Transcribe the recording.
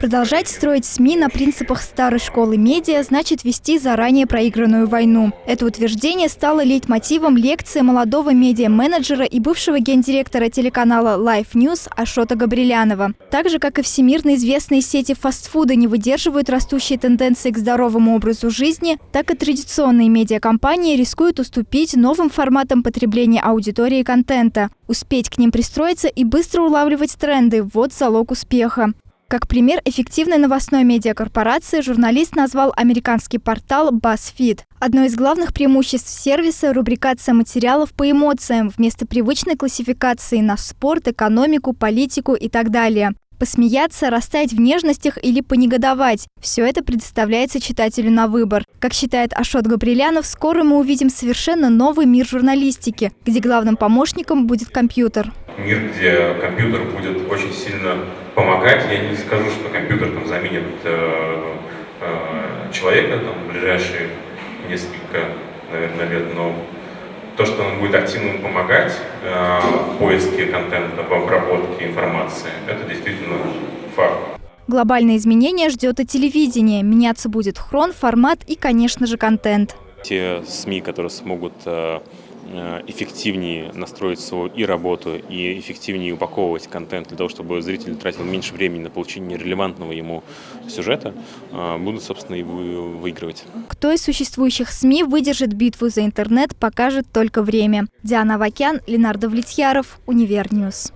Продолжать строить СМИ на принципах старой школы медиа значит вести заранее проигранную войну. Это утверждение стало лейтмотивом лекции молодого медиа-менеджера и бывшего гендиректора телеканала Life News Ашота Габрилянова. Так же, как и всемирно известные сети фастфуда не выдерживают растущие тенденции к здоровому образу жизни, так и традиционные медиакомпании рискуют уступить новым форматам потребления аудитории контента. Успеть к ним пристроиться и быстро улавливать тренды – вот залог успеха. Как пример эффективной новостной медиакорпорации журналист назвал американский портал BuzzFeed. Одно из главных преимуществ сервиса – рубрикация материалов по эмоциям вместо привычной классификации на спорт, экономику, политику и так далее посмеяться, растаять в нежностях или понегодовать. Все это предоставляется читателю на выбор. Как считает Ашот Габрилянов, скоро мы увидим совершенно новый мир журналистики, где главным помощником будет компьютер. Мир, где компьютер будет очень сильно помогать. Я не скажу, что компьютер там заменит э, э, человека там, в ближайшие несколько, наверное, лет, но то, что он будет активно помогать э, в поиске контента, в обработке информации, это действительно факт. Глобальные изменения ждет и телевидение. Меняться будет хрон, формат и, конечно же, контент. Те СМИ, которые смогут э, Э, эффективнее настроить свою и работу, и эффективнее упаковывать контент для того, чтобы зритель тратил меньше времени на получение релевантного ему сюжета, э, будут, собственно, и выигрывать. Кто из существующих СМИ выдержит битву за интернет, покажет только время. Диана Вакян, Ленардо Влетьяров, Универньюз.